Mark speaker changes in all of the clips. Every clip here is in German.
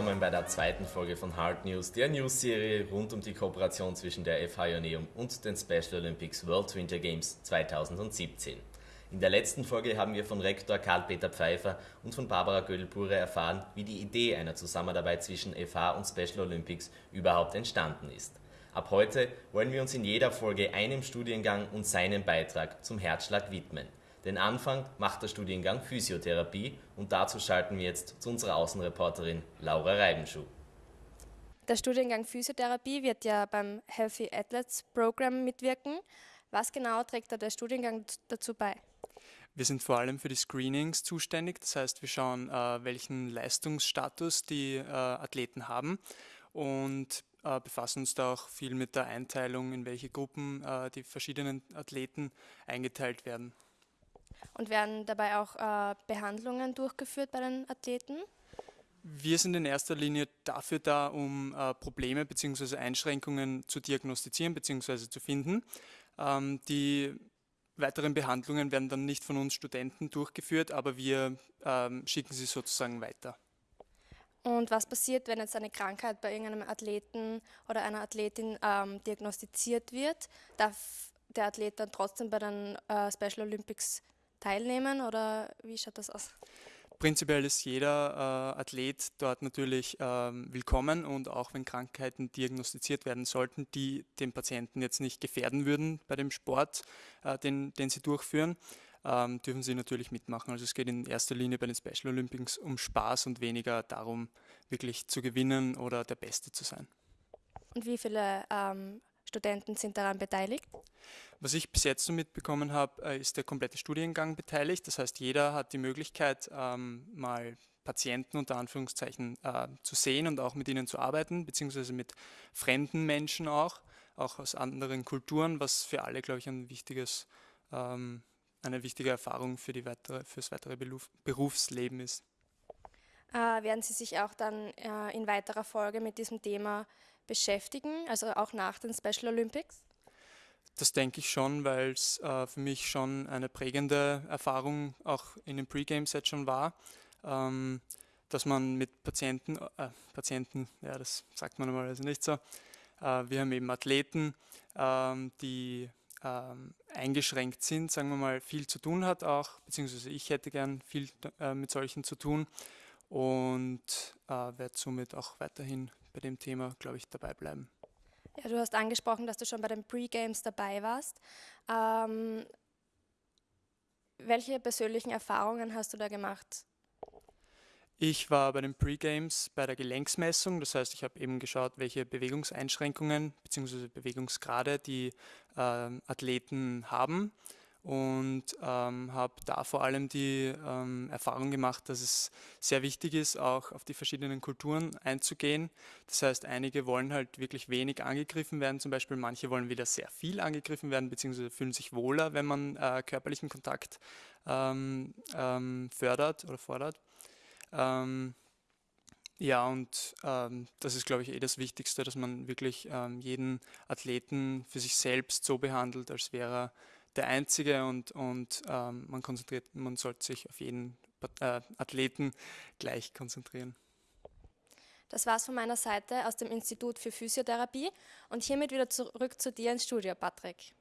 Speaker 1: Willkommen bei der zweiten Folge von Hard News, der News-Serie rund um die Kooperation zwischen der FH Ioneum und den Special Olympics World Winter Games 2017. In der letzten Folge haben wir von Rektor Karl-Peter Pfeiffer und von Barbara Gödel-Pure erfahren, wie die Idee einer Zusammenarbeit zwischen FH und Special Olympics überhaupt entstanden ist. Ab heute wollen wir uns in jeder Folge einem Studiengang und seinem Beitrag zum Herzschlag widmen. Den Anfang macht der Studiengang Physiotherapie und dazu schalten wir jetzt zu unserer Außenreporterin Laura Reibenschuh.
Speaker 2: Der Studiengang Physiotherapie wird ja beim Healthy Athletes Program mitwirken. Was genau trägt da der Studiengang dazu bei?
Speaker 3: Wir sind vor allem für die Screenings zuständig, das heißt wir schauen, äh, welchen Leistungsstatus die äh, Athleten haben und äh, befassen uns da auch viel mit der Einteilung, in welche Gruppen die verschiedenen Athleten eingeteilt werden.
Speaker 2: Und werden dabei auch äh, Behandlungen durchgeführt bei den Athleten?
Speaker 3: Wir sind in erster Linie dafür da, um äh, Probleme bzw. Einschränkungen zu diagnostizieren bzw. zu finden. Ähm, die weiteren Behandlungen werden dann nicht von uns Studenten durchgeführt, aber wir ähm, schicken sie sozusagen weiter.
Speaker 2: Und was passiert, wenn jetzt eine Krankheit bei irgendeinem Athleten oder einer Athletin ähm, diagnostiziert wird? Darf der Athlet dann trotzdem bei den äh, Special Olympics teilnehmen oder wie schaut das aus?
Speaker 3: Prinzipiell ist jeder äh, Athlet dort natürlich ähm, willkommen und auch wenn Krankheiten diagnostiziert werden sollten, die den Patienten jetzt nicht gefährden würden bei dem Sport, äh, den, den sie durchführen, ähm, dürfen sie natürlich mitmachen. Also es geht in erster Linie bei den Special Olympics um Spaß und weniger darum, wirklich zu gewinnen oder der Beste zu sein.
Speaker 2: Und wie viele ähm, Studenten sind daran beteiligt?
Speaker 3: Was ich bis jetzt so mitbekommen habe, äh, ist der komplette Studiengang beteiligt. Das heißt, jeder hat die Möglichkeit, ähm, mal Patienten unter Anführungszeichen äh, zu sehen und auch mit ihnen zu arbeiten, beziehungsweise mit fremden Menschen auch, auch aus anderen Kulturen, was für alle, glaube ich, ein wichtiges ähm, eine wichtige Erfahrung für, die weitere, für das weitere Berufsleben ist.
Speaker 2: Äh, werden Sie sich auch dann in weiterer Folge mit diesem Thema beschäftigen, also auch nach den Special Olympics?
Speaker 3: Das denke ich schon, weil es äh, für mich schon eine prägende Erfahrung auch in den Pre-Games jetzt schon war, ähm, dass man mit Patienten, äh, Patienten, ja das sagt man normalerweise nicht so, äh, wir haben eben Athleten, ähm, die ähm, eingeschränkt sind, sagen wir mal, viel zu tun hat auch, beziehungsweise ich hätte gern viel äh, mit solchen zu tun und äh, werde somit auch weiterhin bei dem Thema, glaube ich, dabei bleiben.
Speaker 2: Ja, du hast angesprochen, dass du schon bei den Pre-Games dabei warst. Ähm, welche persönlichen Erfahrungen hast du da gemacht?
Speaker 3: Ich war bei den Pre-Games bei der Gelenksmessung, das heißt, ich habe eben geschaut, welche Bewegungseinschränkungen bzw. Bewegungsgrade die äh, Athleten haben und ähm, habe da vor allem die ähm, Erfahrung gemacht, dass es sehr wichtig ist, auch auf die verschiedenen Kulturen einzugehen. Das heißt, einige wollen halt wirklich wenig angegriffen werden, zum Beispiel manche wollen wieder sehr viel angegriffen werden, beziehungsweise fühlen sich wohler, wenn man äh, körperlichen Kontakt ähm, ähm fördert oder fordert. Ähm, ja, und ähm, das ist, glaube ich, eh das Wichtigste, dass man wirklich ähm, jeden Athleten für sich selbst so behandelt, als wäre er der Einzige und, und ähm, man konzentriert, man sollte sich auf jeden äh, Athleten gleich konzentrieren.
Speaker 2: Das war's von meiner Seite aus dem Institut für Physiotherapie und hiermit wieder zurück zu dir ins Studio, Patrick.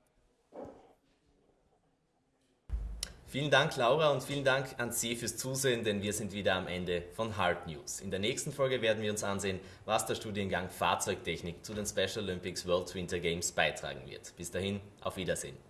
Speaker 1: Vielen Dank, Laura, und vielen Dank an Sie fürs Zusehen, denn wir sind wieder am Ende von Hard News. In der nächsten Folge werden wir uns ansehen, was der Studiengang Fahrzeugtechnik zu den Special Olympics World Winter Games beitragen wird. Bis dahin, auf Wiedersehen.